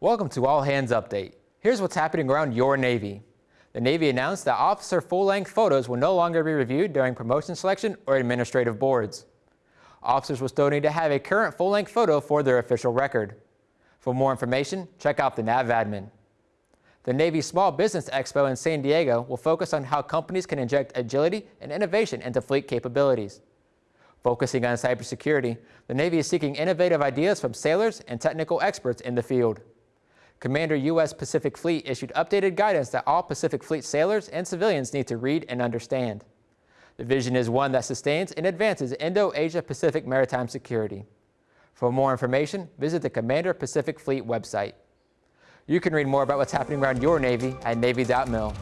Welcome to All Hands Update. Here's what's happening around your Navy. The Navy announced that officer full-length photos will no longer be reviewed during promotion selection or administrative boards. Officers will still need to have a current full-length photo for their official record. For more information, check out the NAVADMIN. The Navy Small Business Expo in San Diego will focus on how companies can inject agility and innovation into fleet capabilities. Focusing on cybersecurity, the Navy is seeking innovative ideas from sailors and technical experts in the field. Commander U.S. Pacific Fleet issued updated guidance that all Pacific Fleet sailors and civilians need to read and understand. The vision is one that sustains and advances Indo-Asia-Pacific maritime security. For more information, visit the Commander Pacific Fleet website. You can read more about what's happening around your Navy at Navy.mil.